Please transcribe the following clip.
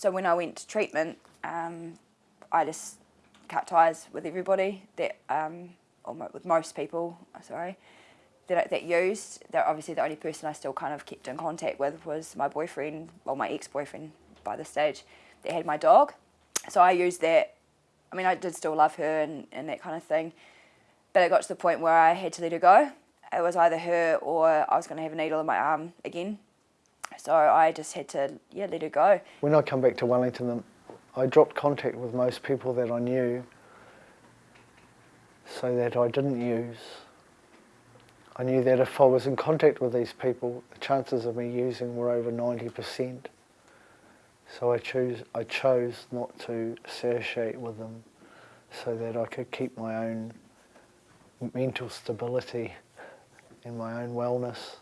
So when I went to treatment, um, I just cut ties with everybody that, um, or with most people, sorry, that, that used. That obviously the only person I still kind of kept in contact with was my boyfriend, well my ex-boyfriend by this stage, that had my dog. So I used that. I mean, I did still love her and, and that kind of thing, but it got to the point where I had to let her go. It was either her or I was going to have a needle in my arm again. So I just had to, yeah, let her go. When I come back to Wellington, um, I dropped contact with most people that I knew so that I didn't use. I knew that if I was in contact with these people, the chances of me using were over 90%. So I chose, I chose not to associate with them so that I could keep my own mental stability and my own wellness.